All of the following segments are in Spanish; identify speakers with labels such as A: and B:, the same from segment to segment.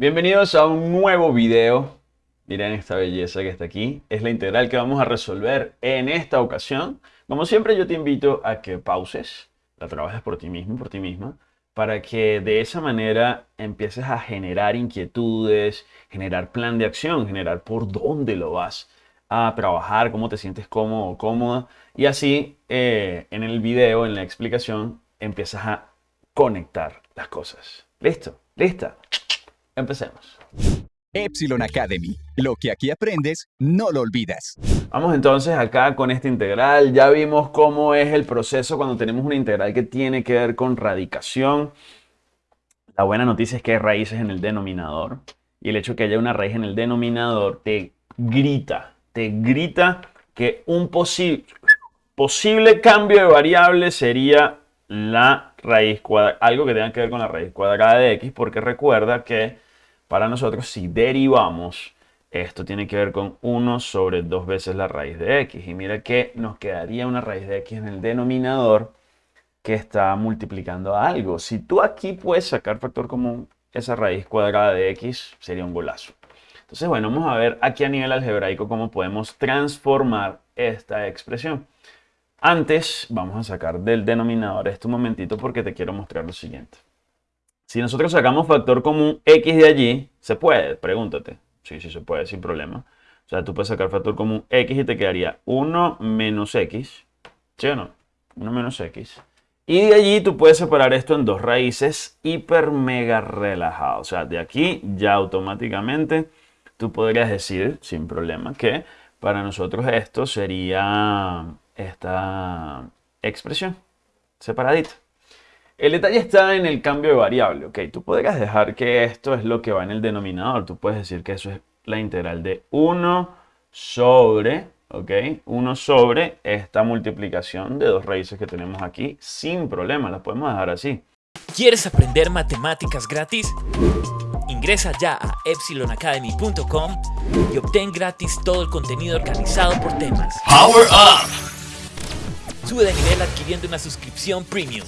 A: Bienvenidos a un nuevo video. Miren esta belleza que está aquí. Es la integral que vamos a resolver en esta ocasión. Como siempre yo te invito a que pauses, la trabajes por ti mismo, por ti misma, para que de esa manera empieces a generar inquietudes, generar plan de acción, generar por dónde lo vas a trabajar, cómo te sientes cómodo o cómoda. Y así eh, en el video, en la explicación, empiezas a conectar las cosas. ¿Listo? ¿Lista? Empecemos.
B: Epsilon Academy. Lo que aquí aprendes, no lo olvidas.
A: Vamos entonces acá con esta integral. Ya vimos cómo es el proceso cuando tenemos una integral que tiene que ver con radicación. La buena noticia es que hay raíces en el denominador. Y el hecho de que haya una raíz en el denominador te grita, te grita que un posible cambio de variable sería la raíz cuadrada, algo que tenga que ver con la raíz cuadrada de x, porque recuerda que para nosotros, si derivamos, esto tiene que ver con 1 sobre 2 veces la raíz de x. Y mira que nos quedaría una raíz de x en el denominador que está multiplicando a algo. Si tú aquí puedes sacar factor común, esa raíz cuadrada de x sería un golazo. Entonces, bueno, vamos a ver aquí a nivel algebraico cómo podemos transformar esta expresión. Antes, vamos a sacar del denominador este momentito porque te quiero mostrar lo siguiente. Si nosotros sacamos factor común x de allí, ¿se puede? Pregúntate. Sí, sí se puede, sin problema. O sea, tú puedes sacar factor común x y te quedaría 1 menos x. ¿Sí o no? 1 menos x. Y de allí tú puedes separar esto en dos raíces hiper mega relajado. O sea, de aquí ya automáticamente tú podrías decir, sin problema, que para nosotros esto sería esta expresión separadita. El detalle está en el cambio de variable, ¿ok? Tú podrías dejar que esto es lo que va en el denominador. Tú puedes decir que eso es la integral de 1 sobre, ¿ok? 1 sobre esta multiplicación de dos raíces que tenemos aquí sin problema. La podemos dejar así.
C: ¿Quieres aprender matemáticas gratis? Ingresa ya a epsilonacademy.com y obtén gratis todo el contenido organizado por temas. ¡Power Up! Sube de nivel adquiriendo una suscripción premium.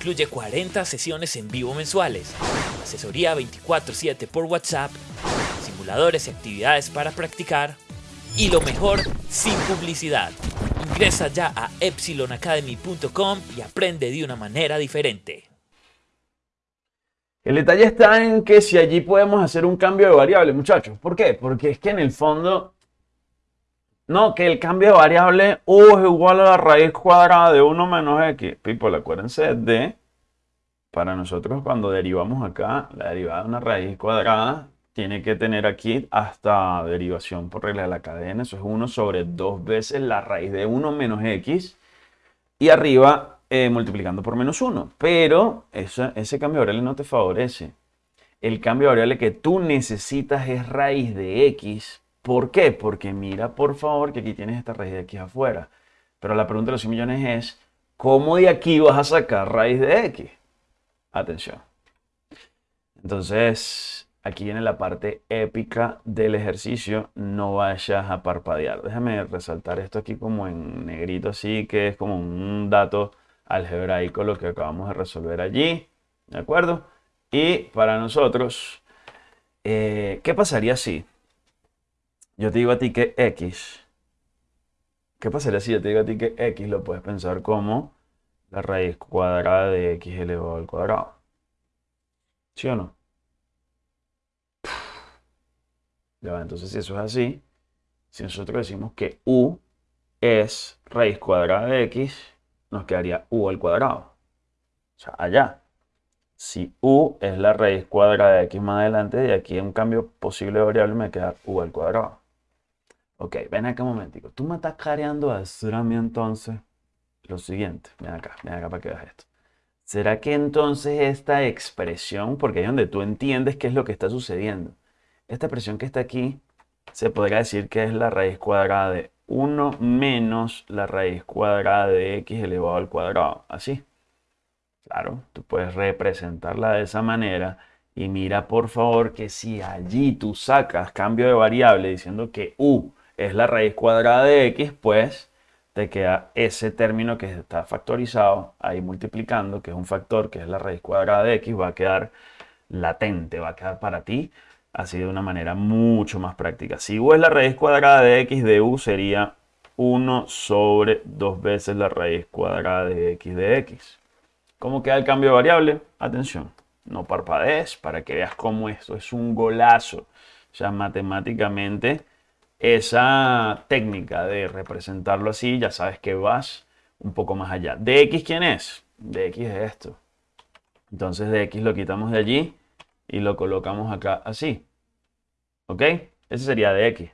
C: Incluye 40 sesiones en vivo mensuales, asesoría 24/7 por WhatsApp, simuladores y actividades para practicar y lo mejor, sin publicidad. Ingresa ya a epsilonacademy.com y aprende de una manera diferente.
A: El detalle está en que si allí podemos hacer un cambio de variable, muchachos. ¿Por qué? Porque es que en el fondo no, que el cambio de variable U es igual a la raíz cuadrada de 1 menos X. People, acuérdense de, para nosotros cuando derivamos acá, la derivada de una raíz cuadrada tiene que tener aquí hasta derivación por regla de la cadena. Eso es 1 sobre 2 veces la raíz de 1 menos X. Y arriba eh, multiplicando por menos 1. Pero ese cambio de variable no te favorece. El cambio de variable que tú necesitas es raíz de X ¿Por qué? Porque mira, por favor, que aquí tienes esta raíz de aquí afuera. Pero la pregunta de los 100 millones es, ¿cómo de aquí vas a sacar raíz de x? Atención. Entonces, aquí viene la parte épica del ejercicio. No vayas a parpadear. Déjame resaltar esto aquí como en negrito así, que es como un dato algebraico lo que acabamos de resolver allí. ¿De acuerdo? Y para nosotros, eh, ¿qué pasaría si yo te digo a ti que x, ¿qué pasaría si yo te digo a ti que x lo puedes pensar como la raíz cuadrada de x elevado al cuadrado? ¿Sí o no? Ya entonces si eso es así, si nosotros decimos que u es raíz cuadrada de x, nos quedaría u al cuadrado. O sea, allá. Si u es la raíz cuadrada de x más adelante, de aquí un cambio posible de variable me queda u al cuadrado. Ok, ven acá un momentico. Tú me estás careando a decir a mí entonces lo siguiente. Ven acá, ven acá para que veas esto. ¿Será que entonces esta expresión, porque ahí es donde tú entiendes qué es lo que está sucediendo, esta expresión que está aquí, se podría decir que es la raíz cuadrada de 1 menos la raíz cuadrada de x elevado al cuadrado. Así. Claro, tú puedes representarla de esa manera y mira por favor que si allí tú sacas cambio de variable diciendo que u es la raíz cuadrada de x, pues te queda ese término que está factorizado ahí multiplicando, que es un factor que es la raíz cuadrada de x, va a quedar latente, va a quedar para ti así de una manera mucho más práctica. Si u es la raíz cuadrada de x de u sería 1 sobre 2 veces la raíz cuadrada de x de x. ¿Cómo queda el cambio de variable? Atención, no parpadees para que veas cómo esto es un golazo. O sea, matemáticamente esa técnica de representarlo así, ya sabes que vas un poco más allá. ¿De x quién es? De x es esto. Entonces de x lo quitamos de allí y lo colocamos acá así. ¿Ok? Ese sería de x.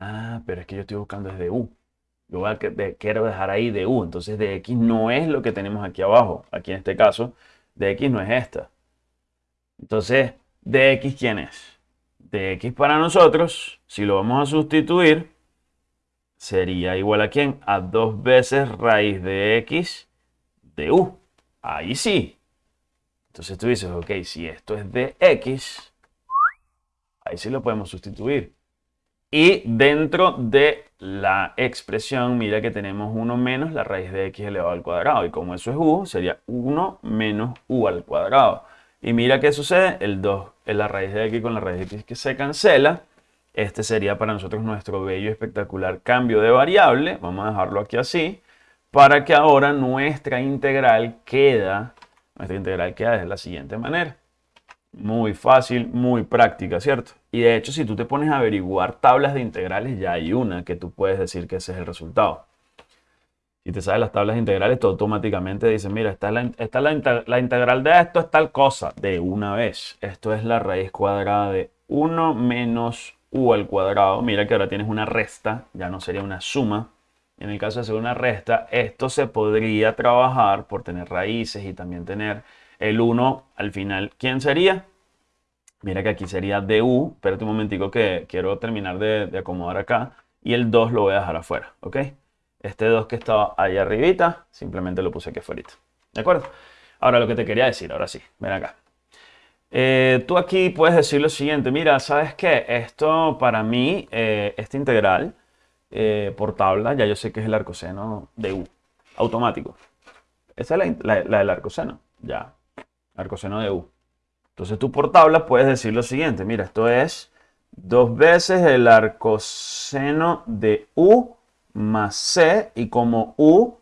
A: Ah, pero es que yo estoy buscando desde u. Yo a, quiero dejar ahí de u. Entonces de x no es lo que tenemos aquí abajo. Aquí en este caso, de x no es esta. Entonces, de x quién es? De x para nosotros, si lo vamos a sustituir, sería igual a quién? A dos veces raíz de x de u. Ahí sí. Entonces tú dices, ok, si esto es de x, ahí sí lo podemos sustituir. Y dentro de la expresión, mira que tenemos 1 menos la raíz de x elevado al cuadrado. Y como eso es u, sería 1 menos u al cuadrado. Y mira qué sucede, el 2 es la raíz de x con la raíz de x que se cancela. Este sería para nosotros nuestro bello y espectacular cambio de variable. Vamos a dejarlo aquí así. Para que ahora nuestra integral queda, nuestra integral queda de la siguiente manera. Muy fácil, muy práctica, ¿cierto? Y de hecho, si tú te pones a averiguar tablas de integrales, ya hay una que tú puedes decir que ese es el resultado. Si te sabes las tablas de integrales, tú automáticamente dices, mira, esta es, la, la, integral de esto es tal cosa, de una vez. Esto es la raíz cuadrada de 1 menos u al cuadrado. Mira que ahora tienes una resta, ya no sería una suma. En el caso de ser una resta, esto se podría trabajar por tener raíces y también tener el 1 al final, ¿quién sería? Mira que aquí sería du. Espérate un momentico que quiero terminar de, acomodar acá. Y el 2 lo voy a dejar afuera, ¿ok? Este 2 que estaba ahí arribita, simplemente lo puse aquí afuera. ¿De acuerdo? Ahora lo que te quería decir, ahora sí, ven acá. Eh, tú aquí puedes decir lo siguiente, mira, ¿sabes qué? Esto para mí, eh, esta integral eh, por tabla, ya yo sé que es el arcoseno de u, automático. Esa es la, la del arcoseno, ya arcoseno de u. Entonces tú por tabla puedes decir lo siguiente, mira, esto es dos veces el arcoseno de u más c, y como u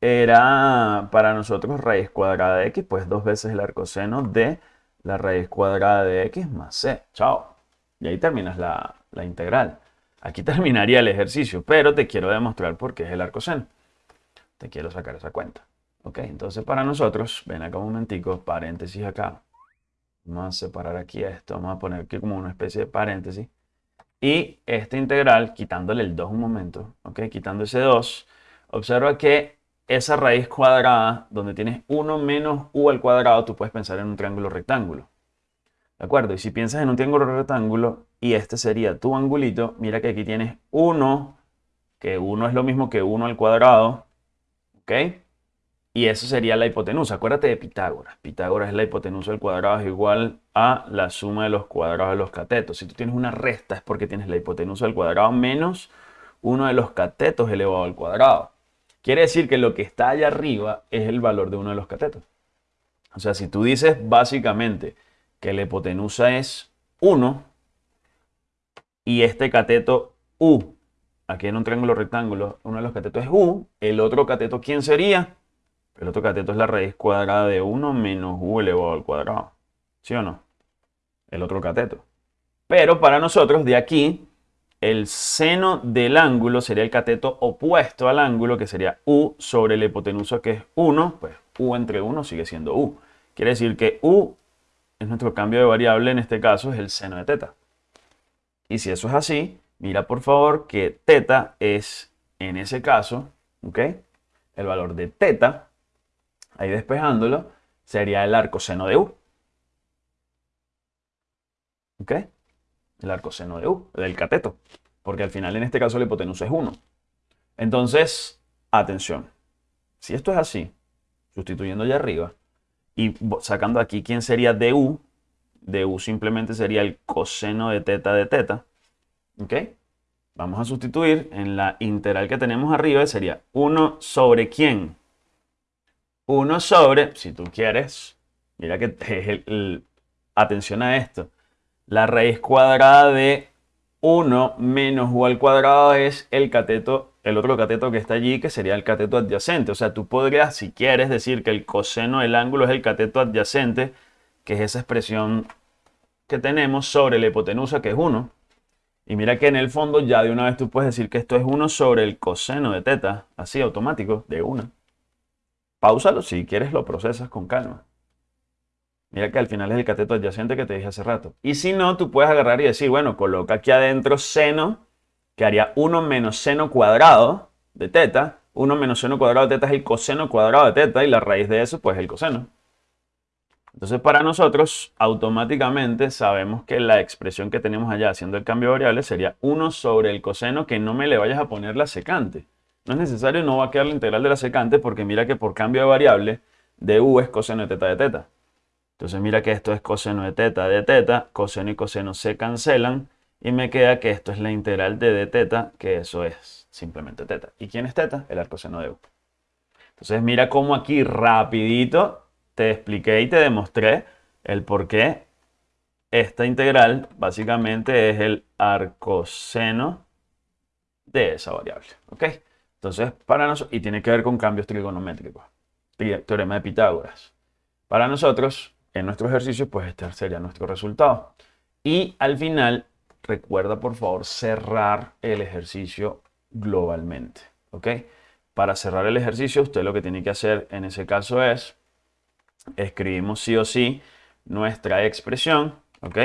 A: era para nosotros raíz cuadrada de x, pues dos veces el arcoseno de la raíz cuadrada de x más c. Chao. Y ahí terminas la, la integral. Aquí terminaría el ejercicio, pero te quiero demostrar por qué es el arcoseno. Te quiero sacar esa cuenta. Ok, entonces para nosotros, ven acá un momentico, paréntesis acá. Vamos a separar aquí esto, vamos a poner aquí como una especie de paréntesis. Y esta integral, quitándole el 2 un momento, ok, quitando ese 2, observa que esa raíz cuadrada, donde tienes 1 menos u al cuadrado, tú puedes pensar en un triángulo rectángulo. ¿De acuerdo? Y si piensas en un triángulo rectángulo, y este sería tu angulito, mira que aquí tienes 1, que 1 es lo mismo que 1 al cuadrado, ¿ok? Y eso sería la hipotenusa. Acuérdate de Pitágoras. Pitágoras es la hipotenusa del cuadrado es igual a la suma de los cuadrados de los catetos. Si tú tienes una resta es porque tienes la hipotenusa del cuadrado menos uno de los catetos elevado al cuadrado. Quiere decir que lo que está allá arriba es el valor de uno de los catetos. O sea, si tú dices básicamente que la hipotenusa es 1 y este cateto U, aquí en un triángulo rectángulo, uno de los catetos es U, el otro cateto, ¿quién sería? El otro cateto es la raíz cuadrada de 1 menos u elevado al cuadrado. ¿Sí o no? El otro cateto. Pero para nosotros, de aquí, el seno del ángulo sería el cateto opuesto al ángulo, que sería u sobre la hipotenusa, que es 1. Pues u entre 1 sigue siendo u. Quiere decir que u es nuestro cambio de variable, en este caso es el seno de teta. Y si eso es así, mira por favor que teta es, en ese caso, ¿ok? El valor de teta ahí despejándolo, sería el arcoseno de U. ¿Ok? El arcoseno de U, del cateto. Porque al final en este caso la hipotenusa es 1. Entonces, atención. Si esto es así, sustituyendo allá arriba, y sacando aquí quién sería du, du simplemente sería el coseno de teta de teta. ¿Ok? Vamos a sustituir en la integral que tenemos arriba, sería 1 sobre quién? 1 sobre, si tú quieres, mira que es atención a esto, la raíz cuadrada de 1 menos u al cuadrado es el cateto, el otro cateto que está allí, que sería el cateto adyacente. O sea, tú podrías, si quieres, decir que el coseno del ángulo es el cateto adyacente, que es esa expresión que tenemos sobre la hipotenusa, que es 1. Y mira que en el fondo ya de una vez tú puedes decir que esto es 1 sobre el coseno de teta, así automático, de 1. Pausalo, si quieres lo procesas con calma. Mira que al final es el cateto adyacente que te dije hace rato. Y si no, tú puedes agarrar y decir, bueno, coloca aquí adentro seno, que haría 1 menos seno cuadrado de teta. 1 menos seno cuadrado de teta es el coseno cuadrado de teta y la raíz de eso pues es el coseno. Entonces para nosotros automáticamente sabemos que la expresión que tenemos allá haciendo el cambio de variable sería 1 sobre el coseno que no me le vayas a poner la secante. No es necesario, no va a quedar la integral de la secante porque mira que por cambio de variable de u es coseno de teta de teta. Entonces mira que esto es coseno de teta de teta, coseno y coseno se cancelan y me queda que esto es la integral de d teta, que eso es simplemente teta. ¿Y quién es teta? El arcoseno de u. Entonces mira cómo aquí rapidito te expliqué y te demostré el por qué esta integral básicamente es el arcoseno de esa variable. ¿Ok? Entonces, para nosotros, y tiene que ver con cambios trigonométricos. Teorema de Pitágoras. Para nosotros, en nuestro ejercicio, pues este sería nuestro resultado. Y al final, recuerda por favor cerrar el ejercicio globalmente. ¿Ok? Para cerrar el ejercicio, usted lo que tiene que hacer en ese caso es escribimos sí o sí nuestra expresión, ¿ok?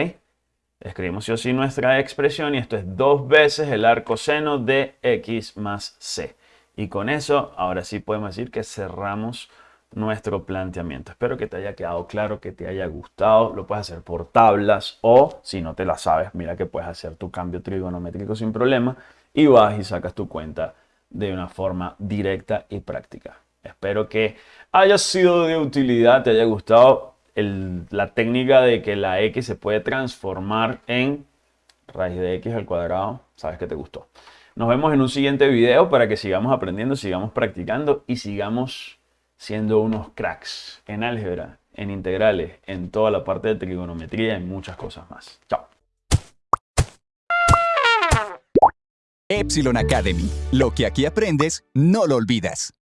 A: Escribimos sí o sí nuestra expresión y esto es dos veces el arco seno de x más c. Y con eso, ahora sí podemos decir que cerramos nuestro planteamiento. Espero que te haya quedado claro, que te haya gustado. Lo puedes hacer por tablas o, si no te la sabes, mira que puedes hacer tu cambio trigonométrico sin problema y vas y sacas tu cuenta de una forma directa y práctica. Espero que haya sido de utilidad, te haya gustado la técnica de que la x se puede transformar en raíz de x al cuadrado. Sabes que te gustó. Nos vemos en un siguiente video para que sigamos aprendiendo, sigamos practicando y sigamos siendo unos cracks en álgebra, en integrales, en toda la parte de trigonometría y muchas cosas más. Chao.
B: Epsilon Academy. Lo que aquí aprendes, no lo olvidas.